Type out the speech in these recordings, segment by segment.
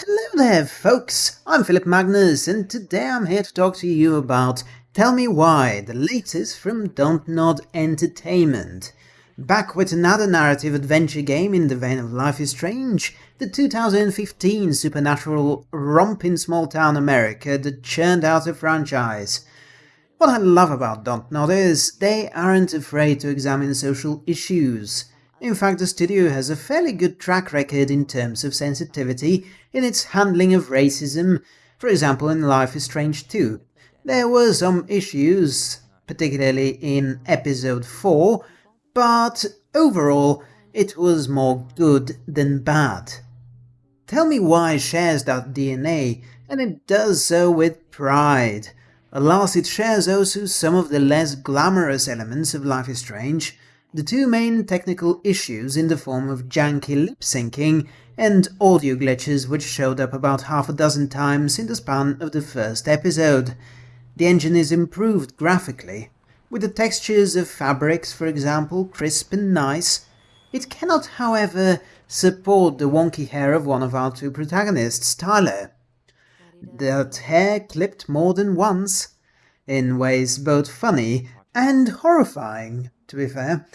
Hello there, folks! I'm Philip Magnus, and today I'm here to talk to you about Tell Me Why, the latest from Dontnod Entertainment. Back with another narrative adventure game in the vein of Life is Strange, the 2015 supernatural romp in small town America that churned out a franchise. What I love about Dontnod is they aren't afraid to examine social issues. In fact, the studio has a fairly good track record in terms of sensitivity in its handling of racism, for example in Life is Strange 2. There were some issues, particularly in episode 4, but overall it was more good than bad. Tell Me Why shares that DNA, and it does so with pride. Alas, it shares also some of the less glamorous elements of Life is Strange, the two main technical issues in the form of janky lip syncing and audio glitches which showed up about half a dozen times in the span of the first episode. The engine is improved graphically, with the textures of fabrics, for example, crisp and nice. It cannot, however, support the wonky hair of one of our two protagonists, Tyler. That hair clipped more than once, in ways both funny and horrifying to be fair.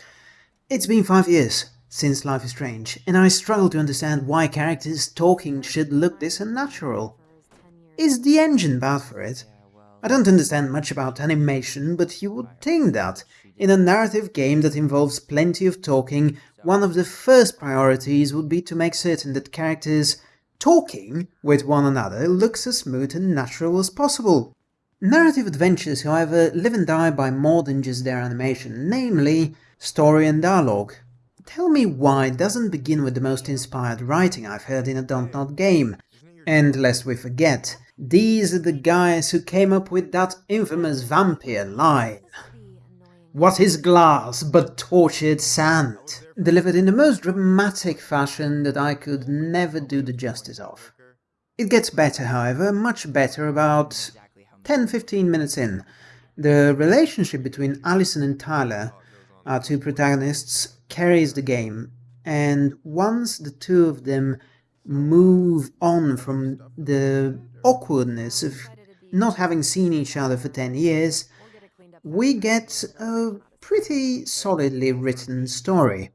It's been five years since Life is Strange, and I struggle to understand why characters talking should look this unnatural. Is the engine bad for it? I don't understand much about animation, but you would think that, in a narrative game that involves plenty of talking, one of the first priorities would be to make certain that characters talking with one another looks as smooth and natural as possible. Narrative adventures, however, live and die by more than just their animation, namely story and dialogue. Tell Me Why doesn't begin with the most inspired writing I've heard in a Dontnod game. And lest we forget, these are the guys who came up with that infamous vampire line. What is glass but tortured sand? Delivered in the most dramatic fashion that I could never do the justice of. It gets better, however, much better about 10-15 minutes in, the relationship between Alyson and Tyler, our two protagonists, carries the game, and once the two of them move on from the awkwardness of not having seen each other for 10 years, we get a pretty solidly written story.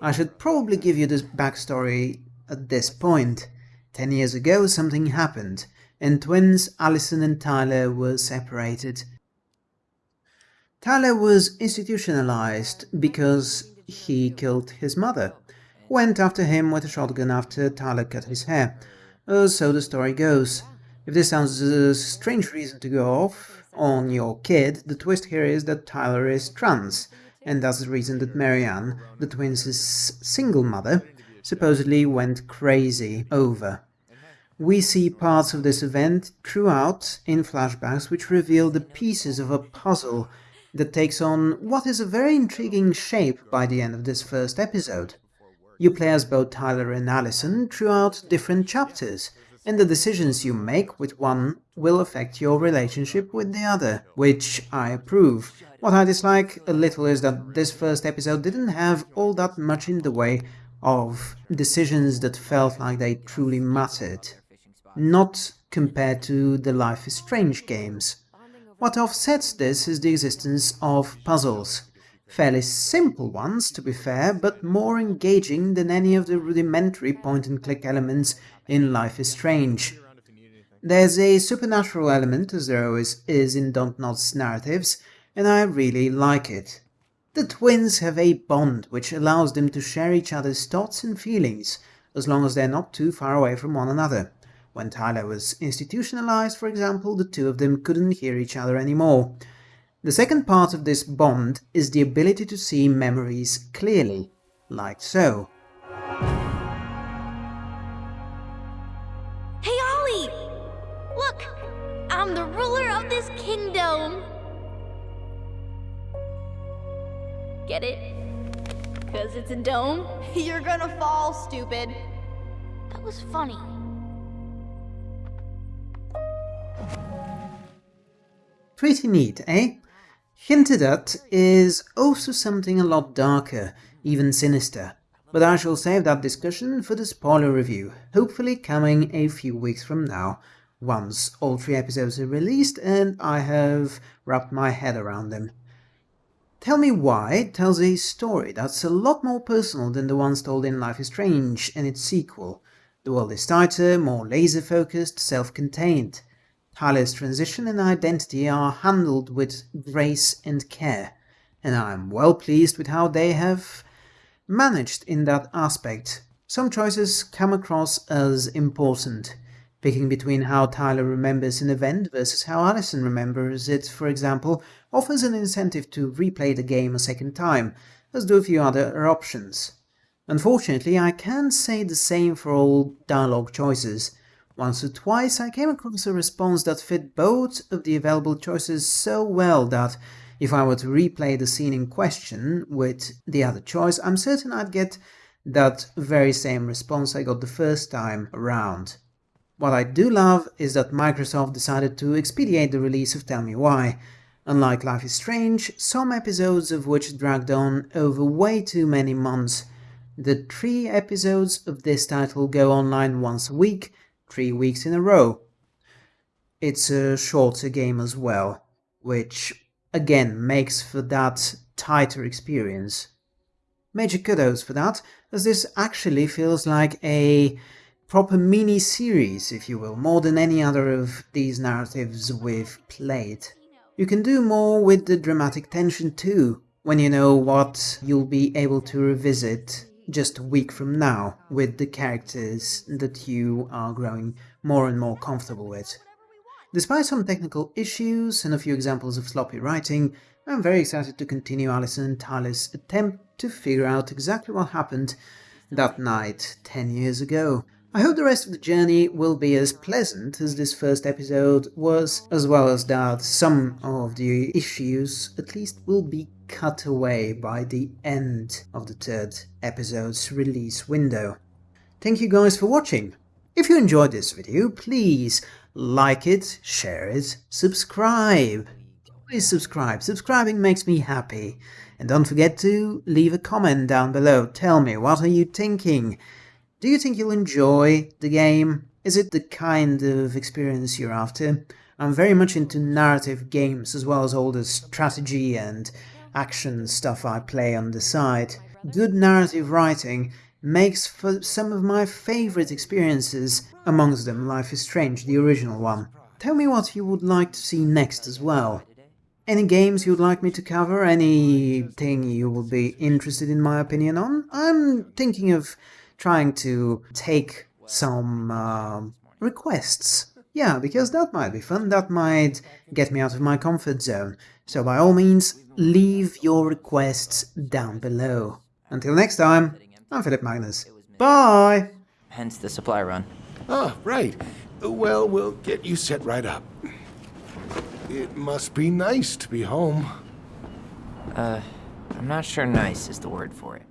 I should probably give you this backstory at this point. Ten years ago something happened, and twins Alyson and Tyler were separated. Tyler was institutionalized because he killed his mother, went after him with a shotgun after Tyler cut his hair. Uh, so the story goes. If this sounds a strange reason to go off on your kid, the twist here is that Tyler is trans, and that's the reason that Mary-Ann, the twins' single mother, supposedly went crazy over. We see parts of this event throughout in flashbacks which reveal the pieces of a puzzle that takes on what is a very intriguing shape by the end of this first episode. You play as both Tyler and Alyson throughout different chapters, and the decisions you make with one will affect your relationship with the other, which I approve. What I dislike a little is that this first episode didn't have all that much in the way of decisions that felt like they truly mattered not compared to the Life is Strange games. What offsets this is the existence of puzzles. Fairly simple ones, to be fair, but more engaging than any of the rudimentary point-and-click elements in Life is Strange. There's a supernatural element, as there always is in Don't narratives, and I really like it. The twins have a bond which allows them to share each other's thoughts and feelings, as long as they're not too far away from one another. When Tyler was institutionalized, for example, the two of them couldn't hear each other anymore. The second part of this bond is the ability to see memories clearly, like so. Hey Ollie! Look! I'm the ruler of this kingdom! Get it? Because it's a dome? You're gonna fall, stupid. That was funny. Pretty neat, eh? Hinted at is also something a lot darker, even sinister. But I shall save that discussion for the spoiler review, hopefully coming a few weeks from now, once all three episodes are released and I have wrapped my head around them. Tell Me Why tells a story that's a lot more personal than the ones told in Life is Strange and its sequel. The world is tighter, more laser-focused, self-contained. Tyler's transition and identity are handled with grace and care, and I'm well pleased with how they have managed in that aspect. Some choices come across as important, picking between how Tyler remembers an event versus how Alyson remembers it, for example, offers an incentive to replay the game a second time, as do a few other options. Unfortunately, I can't say the same for all dialogue choices. Once or twice I came across a response that fit both of the available choices so well that if I were to replay the scene in question with the other choice, I'm certain I'd get that very same response I got the first time around. What I do love is that Microsoft decided to expedite the release of Tell Me Why. Unlike Life is Strange, some episodes of which dragged on over way too many months, the three episodes of this title go online once a week, three weeks in a row. It's a shorter game as well, which again makes for that tighter experience. Major kudos for that, as this actually feels like a proper mini-series, if you will, more than any other of these narratives we've played. You can do more with the dramatic tension too, when you know what you'll be able to revisit just a week from now with the characters that you are growing more and more comfortable with. Despite some technical issues and a few examples of sloppy writing, I'm very excited to continue Alyson and Tyler's attempt to figure out exactly what happened that night 10 years ago. I hope the rest of the journey will be as pleasant as this first episode was, as well as that some of the issues at least will be cut away by the end of the third episode's release window. Thank you guys for watching. If you enjoyed this video, please like it, share it, subscribe. Please subscribe, subscribing makes me happy. And don't forget to leave a comment down below, tell me what are you thinking. Do you think you'll enjoy the game? Is it the kind of experience you're after? I'm very much into narrative games as well as all the strategy and action stuff I play on the side. Good narrative writing makes for some of my favourite experiences, amongst them Life is Strange, the original one. Tell me what you would like to see next as well. Any games you'd like me to cover? Anything you would be interested in my opinion on? I'm thinking of trying to take some uh, requests. Yeah, because that might be fun, that might get me out of my comfort zone. So by all means, leave your requests down below. Until next time, I'm Philip Magnus. Bye! Hence the supply run. Ah, right. Well, we'll get you set right up. It must be nice to be home. Uh, I'm not sure nice is the word for it.